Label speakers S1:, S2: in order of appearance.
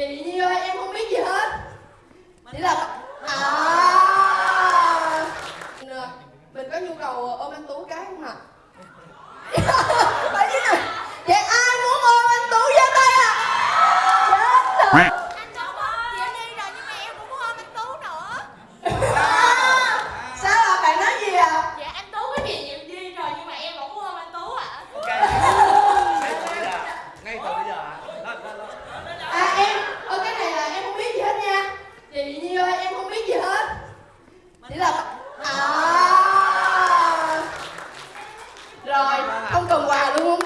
S1: chị Nhi em không biết gì hết chỉ là à. mình có nhu cầu ờ, ôm anh tú cái không ạ à? vậy ai muốn ôm anh tú giơ tay à? rồi không cần quà luôn